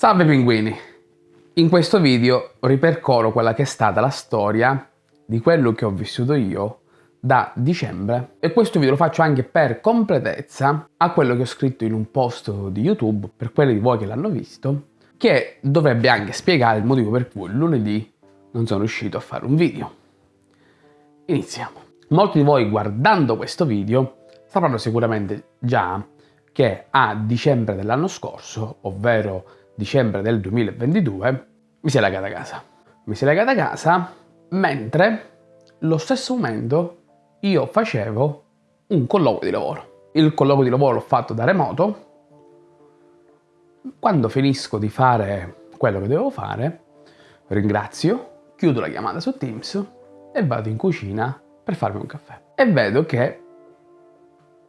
Salve pinguini! In questo video ripercorro quella che è stata la storia di quello che ho vissuto io da dicembre e questo video lo faccio anche per completezza a quello che ho scritto in un post di YouTube per quelli di voi che l'hanno visto che dovrebbe anche spiegare il motivo per cui lunedì non sono riuscito a fare un video. Iniziamo. Molti di voi guardando questo video sapranno sicuramente già che a dicembre dell'anno scorso, ovvero dicembre del 2022, mi si è legata a casa. Mi si è legata a casa mentre lo stesso momento io facevo un colloquio di lavoro. Il colloquio di lavoro l'ho fatto da remoto. Quando finisco di fare quello che devo fare, ringrazio, chiudo la chiamata su Teams e vado in cucina per farmi un caffè. E vedo che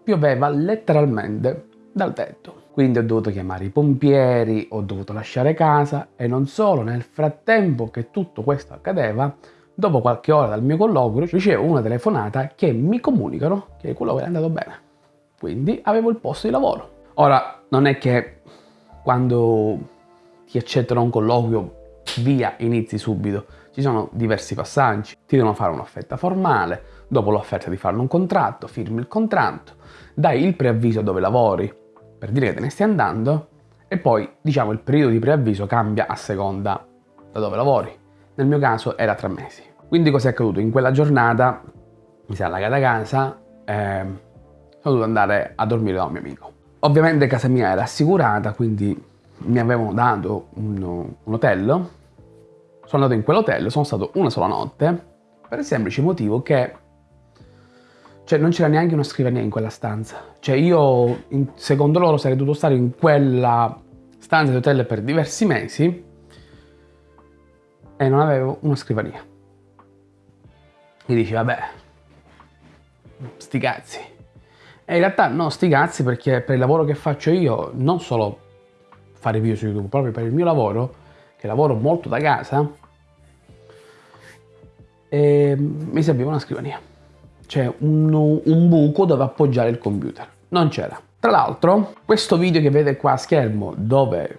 pioveva letteralmente dal tetto. Quindi ho dovuto chiamare i pompieri, ho dovuto lasciare casa e non solo, nel frattempo che tutto questo accadeva, dopo qualche ora dal mio colloquio ricevo una telefonata che mi comunicano che il colloquio è andato bene. Quindi avevo il posto di lavoro. Ora, non è che quando ti accettano un colloquio via inizi subito. Ci sono diversi passaggi. Ti devono fare un'offerta formale, dopo l'offerta di fare un contratto, firmi il contratto, dai il preavviso dove lavori per dire che te ne stai andando e poi diciamo il periodo di preavviso cambia a seconda da dove lavori. Nel mio caso era tre mesi. Quindi cosa è accaduto? In quella giornata mi è allagata casa e sono dovuto andare a dormire da un mio amico. Ovviamente casa mia era assicurata, quindi mi avevano dato un, un hotel. Sono andato in quell'hotel, sono stato una sola notte, per il semplice motivo che cioè non c'era neanche una scrivania in quella stanza. Cioè io, secondo loro, sarei dovuto stare in quella stanza di hotel per diversi mesi e non avevo una scrivania. Mi dici, vabbè, sti cazzi. E in realtà no, sti cazzi perché per il lavoro che faccio io, non solo fare video su YouTube, proprio per il mio lavoro, che lavoro molto da casa, mi serviva una scrivania c'è un, un buco dove appoggiare il computer. Non c'era. Tra l'altro, questo video che vedete qua a schermo dove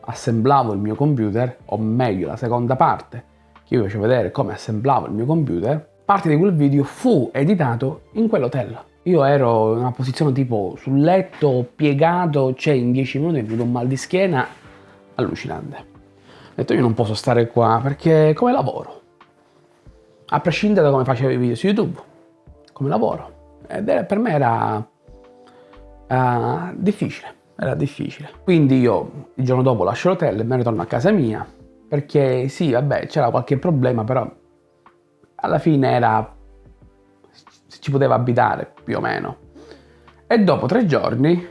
assemblavo il mio computer, o meglio la seconda parte, che io vi faccio vedere come assemblavo il mio computer, parte di quel video fu editato in quell'hotel. Io ero in una posizione tipo sul letto, piegato, cioè in 10 minuti mi è venuto un mal di schiena allucinante. Ho detto io non posso stare qua perché come lavoro? A prescindere da come facevo i video su YouTube come lavoro. Ed era, per me era uh, difficile, era difficile. Quindi io il giorno dopo lascio l'hotel e me ne torno a casa mia, perché sì, vabbè, c'era qualche problema, però alla fine era... ci poteva abitare, più o meno. E dopo tre giorni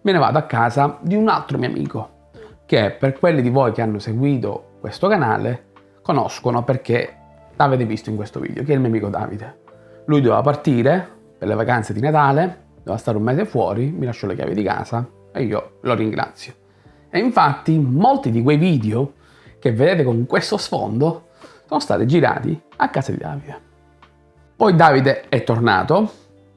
me ne vado a casa di un altro mio amico, che per quelli di voi che hanno seguito questo canale, conoscono perché l'avete visto in questo video, che è il mio amico Davide. Lui doveva partire per le vacanze di Natale, doveva stare un mese fuori, mi lasciò le chiavi di casa e io lo ringrazio. E infatti molti di quei video che vedete con questo sfondo sono stati girati a casa di Davide. Poi Davide è tornato,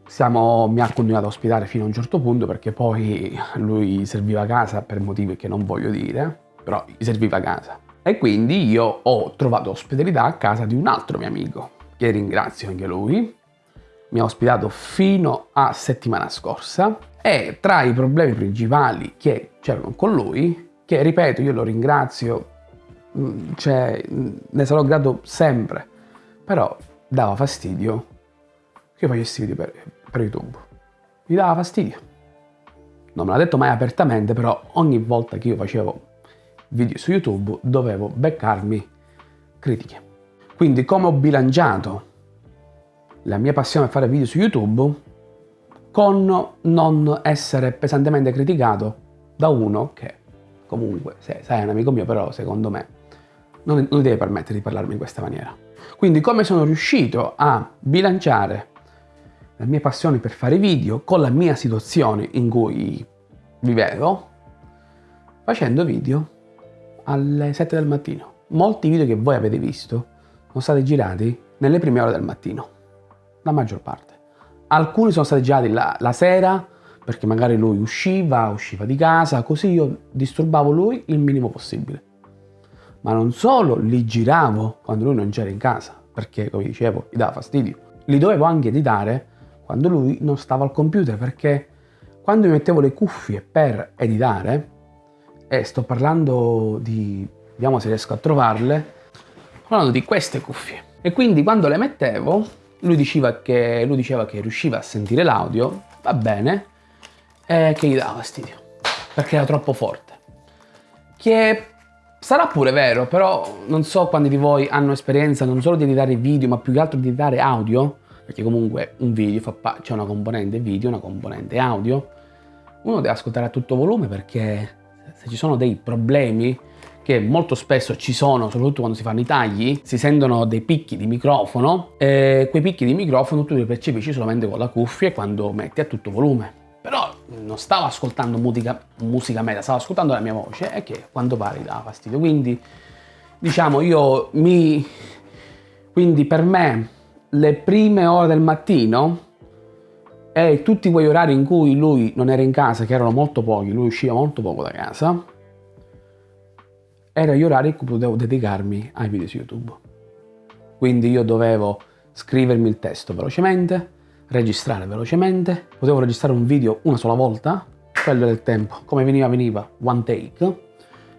siamo, mi ha continuato a ospitare fino a un certo punto perché poi lui serviva a casa per motivi che non voglio dire, però gli serviva a casa. E quindi io ho trovato ospitalità a casa di un altro mio amico, che ringrazio anche lui, mi ha ospitato fino a settimana scorsa e tra i problemi principali che c'erano con lui, che ripeto io lo ringrazio, mm, cioè, mm, ne sarò grato sempre, però dava fastidio che io facessi video per, per YouTube. Mi dava fastidio. Non me l'ha detto mai apertamente, però ogni volta che io facevo video su YouTube dovevo beccarmi critiche. Quindi come ho bilanciato la mia passione è fare video su YouTube con non essere pesantemente criticato da uno che comunque, se sai, è un amico mio, però secondo me non, non deve permettere di parlarmi in questa maniera. Quindi come sono riuscito a bilanciare la mia passione per fare video con la mia situazione in cui vivevo, facendo video alle 7 del mattino. Molti video che voi avete visto sono stati girati nelle prime ore del mattino la maggior parte. Alcuni sono stati girati la, la sera perché magari lui usciva, usciva di casa, così io disturbavo lui il minimo possibile. Ma non solo li giravo quando lui non c'era in casa, perché come dicevo gli dava fastidio, li dovevo anche editare quando lui non stava al computer, perché quando mi mettevo le cuffie per editare, e sto parlando di, vediamo se riesco a trovarle, parlando di queste cuffie. E quindi quando le mettevo, lui diceva che, lui diceva che riusciva a sentire l'audio, va bene, e che gli dava fastidio, perché era troppo forte. Che sarà pure vero, però non so quanti di voi hanno esperienza non solo di editare video, ma più che altro di editare audio, perché comunque un video c'è una componente video, una componente audio, uno deve ascoltare a tutto volume perché se ci sono dei problemi che molto spesso ci sono, soprattutto quando si fanno i tagli, si sentono dei picchi di microfono e quei picchi di microfono tu li percepisci solamente con la cuffia quando metti a tutto volume. Però non stavo ascoltando musica, musica media, stavo ascoltando la mia voce e che a quanto pare dava fastidio. Quindi, diciamo, io mi... Quindi per me le prime ore del mattino e tutti quegli orari in cui lui non era in casa, che erano molto pochi, lui usciva molto poco da casa, erano gli orari in cui potevo dedicarmi ai video su YouTube. Quindi io dovevo scrivermi il testo velocemente, registrare velocemente, potevo registrare un video una sola volta, quello era il tempo, come veniva veniva, one take,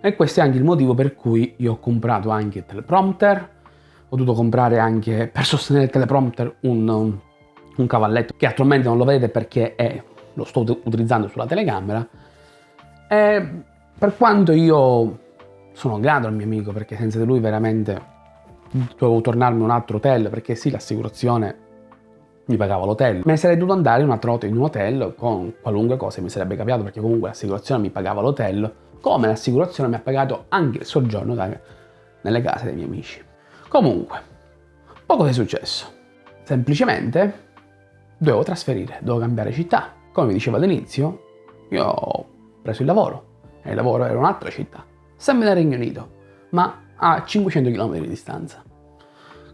e questo è anche il motivo per cui io ho comprato anche il teleprompter, ho dovuto comprare anche per sostenere il teleprompter un, un, un cavalletto che attualmente non lo vedete perché è, lo sto utilizzando sulla telecamera, e per quanto io sono grato al mio amico perché senza di lui veramente dovevo tornarmi a un altro hotel perché sì l'assicurazione mi pagava l'hotel. Me ne sarei dovuto andare in volta in un hotel con qualunque cosa mi sarebbe capitato perché comunque l'assicurazione mi pagava l'hotel, come l'assicurazione mi ha pagato anche il soggiorno da, nelle case dei miei amici. Comunque, poco è successo. Semplicemente dovevo trasferire, dovevo cambiare città. Come vi dicevo all'inizio, io ho preso il lavoro e il lavoro era un'altra città, sempre nel Regno Unito, ma a 500 km di distanza.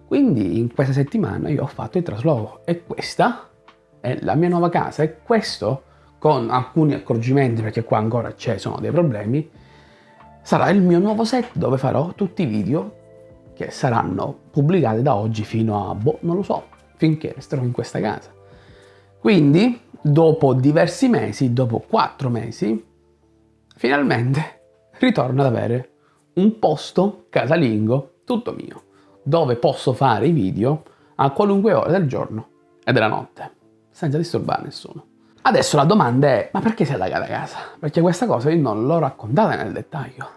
Quindi in questa settimana io ho fatto il trasloco e questa è la mia nuova casa e questo con alcuni accorgimenti perché qua ancora ci sono dei problemi sarà il mio nuovo set dove farò tutti i video che saranno pubblicati da oggi fino a, boh, non lo so, finché resterò in questa casa. Quindi, dopo diversi mesi, dopo quattro mesi, finalmente ritorno ad avere un posto casalingo tutto mio dove posso fare i video a qualunque ora del giorno e della notte, senza disturbare nessuno. Adesso la domanda è, ma perché sei allagata a casa? Perché questa cosa io non l'ho raccontata nel dettaglio.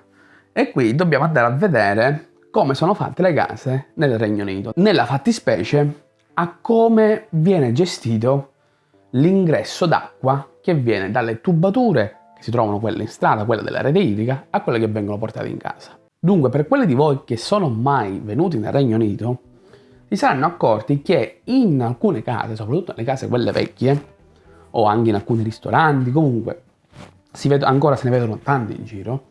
E qui dobbiamo andare a vedere come sono fatte le case nel Regno Unito. Nella fattispecie a come viene gestito l'ingresso d'acqua che viene dalle tubature che si trovano quelle in strada, quelle della rete idrica, a quelle che vengono portate in casa. Dunque, per quelli di voi che sono mai venuti nel Regno Unito, si saranno accorti che in alcune case, soprattutto nelle case quelle vecchie, o anche in alcuni ristoranti, comunque ancora se ne vedono tanti in giro,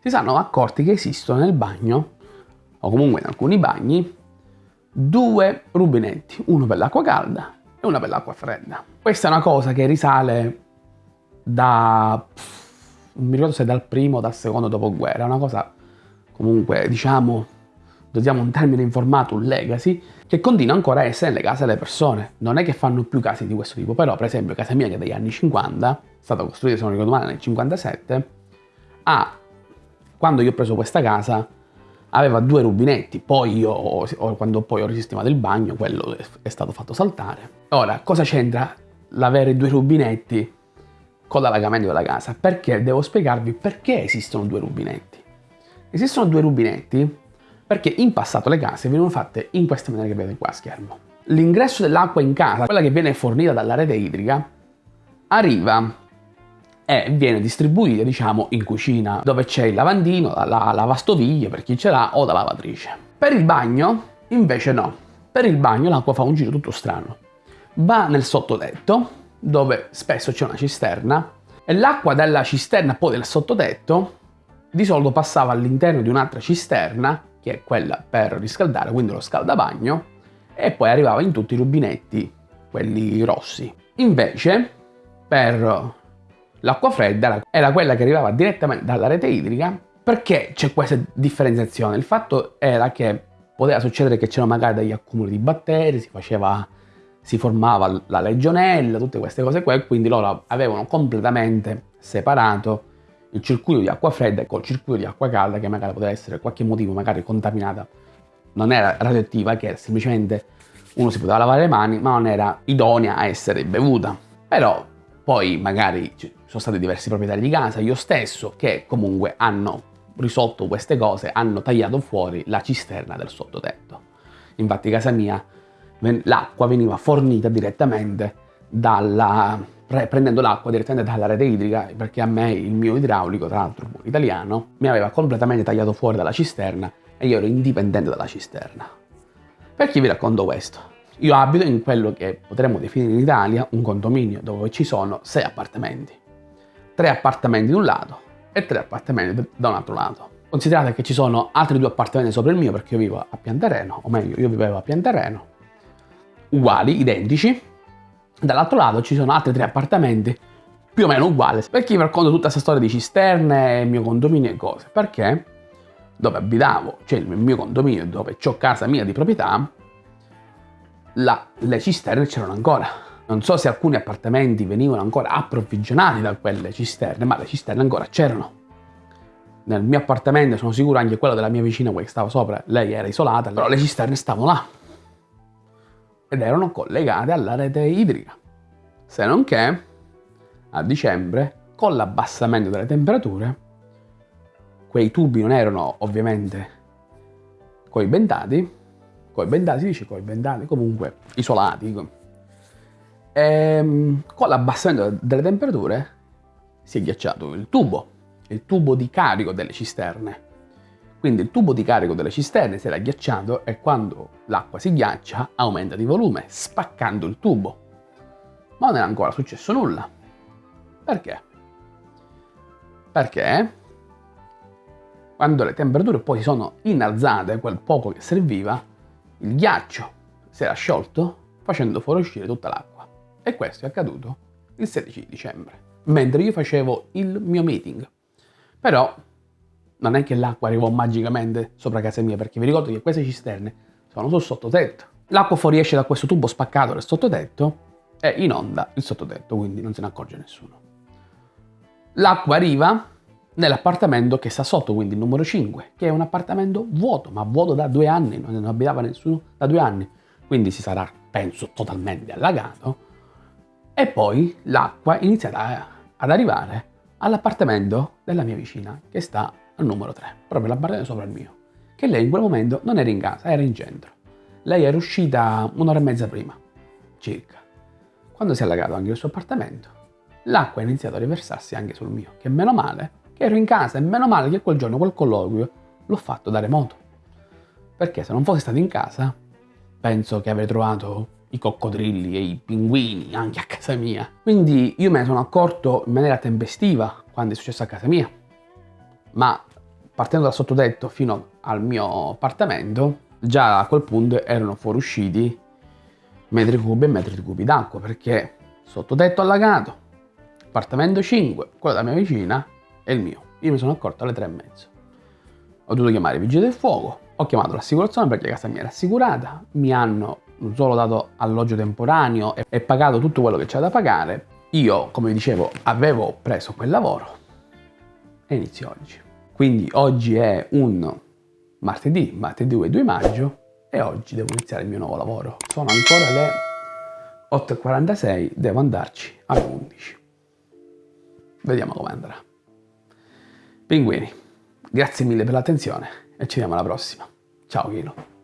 si saranno accorti che esistono nel bagno, o comunque in alcuni bagni, due rubinetti, uno per l'acqua calda e uno per l'acqua fredda. Questa è una cosa che risale da... non mi ricordo se dal primo o dal secondo dopoguerra, una cosa comunque diciamo, usiamo un termine informato, un legacy, che continua ancora a essere nelle case delle persone. Non è che fanno più case di questo tipo, però per esempio casa mia che è degli anni 50, è stata costruita se non ricordo male nel 57, ha, quando io ho preso questa casa, aveva due rubinetti, poi io, quando poi ho risistemato il bagno, quello è stato fatto saltare. Ora, cosa c'entra l'avere due rubinetti con l'allagamento della casa? Perché devo spiegarvi perché esistono due rubinetti. Esistono due rubinetti perché in passato le case venivano fatte in questa maniera che vedete qua a schermo. L'ingresso dell'acqua in casa, quella che viene fornita dalla rete idrica, arriva e viene distribuita diciamo in cucina dove c'è il lavandino, la lavastoviglie per chi ce l'ha o la lavatrice. Per il bagno invece no, per il bagno l'acqua fa un giro tutto strano. Va nel sottotetto dove spesso c'è una cisterna e l'acqua della cisterna poi del sottotetto di solito passava all'interno di un'altra cisterna, che è quella per riscaldare, quindi lo scaldabagno, e poi arrivava in tutti i rubinetti, quelli rossi. Invece, per L'acqua fredda era quella che arrivava direttamente dalla rete idrica perché c'è questa differenziazione? Il fatto era che poteva succedere che c'erano magari degli accumuli di batteri, si, faceva, si formava la legionella, tutte queste cose qua, e quindi loro avevano completamente separato il circuito di acqua fredda col circuito di acqua calda che magari poteva essere per qualche motivo magari contaminata. Non era radioattiva, che semplicemente uno si poteva lavare le mani, ma non era idonea a essere bevuta. Però poi magari ci sono stati diversi proprietari di casa, io stesso, che comunque hanno risolto queste cose, hanno tagliato fuori la cisterna del sottotetto. Infatti casa mia l'acqua veniva fornita direttamente dalla, prendendo l'acqua direttamente dalla rete idrica perché a me il mio idraulico, tra l'altro italiano, mi aveva completamente tagliato fuori dalla cisterna e io ero indipendente dalla cisterna. Perché vi racconto questo? Io abito in quello che potremmo definire in Italia un condominio dove ci sono sei appartamenti. Tre appartamenti da un lato e tre appartamenti da un altro lato. Considerate che ci sono altri due appartamenti sopra il mio perché io vivo a Pianterreno, o meglio io vivevo a Pianterreno, uguali, identici. Dall'altro lato ci sono altri tre appartamenti più o meno uguali. Perché vi racconto tutta questa storia di cisterne, mio condominio e cose? Perché dove abitavo, cioè il mio condominio dove ho casa mia di proprietà, la, le cisterne c'erano ancora. Non so se alcuni appartamenti venivano ancora approvvigionati da quelle cisterne, ma le cisterne ancora c'erano. Nel mio appartamento, sono sicuro anche quello della mia vicina, quella che stava sopra, lei era isolata, però le cisterne stavano là. Ed erano collegate alla rete idrica. Se non che, a dicembre, con l'abbassamento delle temperature, quei tubi non erano ovviamente coibentati, coibentati, si dice coibentati, comunque isolati. E, ehm, con l'abbassamento delle temperature si è ghiacciato il tubo, il tubo di carico delle cisterne. Quindi il tubo di carico delle cisterne si era ghiacciato e quando l'acqua si ghiaccia aumenta di volume, spaccando il tubo. Ma non è ancora successo nulla. Perché? Perché quando le temperature poi si sono innalzate, quel poco che serviva, il ghiaccio si era sciolto facendo fuoriuscire tutta l'acqua. E questo è accaduto il 16 dicembre, mentre io facevo il mio meeting. Però non è che l'acqua arrivò magicamente sopra casa mia, perché vi ricordo che queste cisterne sono sul sottotetto. L'acqua fuoriesce da questo tubo spaccato del sottotetto e inonda il sottotetto, quindi non se ne accorge nessuno. L'acqua arriva nell'appartamento che sta sotto, quindi il numero 5, che è un appartamento vuoto, ma vuoto da due anni, non abitava nessuno da due anni, quindi si sarà, penso, totalmente allagato. E poi l'acqua inizia ad arrivare all'appartamento della mia vicina, che sta al numero 3, proprio l'appartamento sopra il mio, che lei in quel momento non era in casa, era in centro. Lei era uscita un'ora e mezza prima, circa. Quando si è allagato anche il suo appartamento, l'acqua ha iniziato a riversarsi anche sul mio, che meno male che ero in casa e meno male che quel giorno quel colloquio l'ho fatto da remoto. Perché se non fossi stato in casa, penso che avrei trovato i coccodrilli e i pinguini anche a casa mia. Quindi io me ne sono accorto in maniera tempestiva quando è successo a casa mia. Ma partendo dal sottotetto fino al mio appartamento, già a quel punto erano fuoriusciti metri cubi e metri cubi d'acqua perché sottotetto allagato, appartamento 5, quello della mia vicina, è il mio. Io mi sono accorto alle tre e mezzo. Ho dovuto chiamare i vigili del fuoco, ho chiamato l'assicurazione perché casa mia era assicurata, mi hanno solo dato alloggio temporaneo e, e pagato tutto quello che c'era da pagare. Io, come dicevo, avevo preso quel lavoro e inizio oggi. Quindi oggi è un martedì, martedì 2 maggio e oggi devo iniziare il mio nuovo lavoro. Sono ancora le 8.46, devo andarci alle 11. Vediamo come andrà. Pinguini, grazie mille per l'attenzione e ci vediamo alla prossima. Ciao Chilo.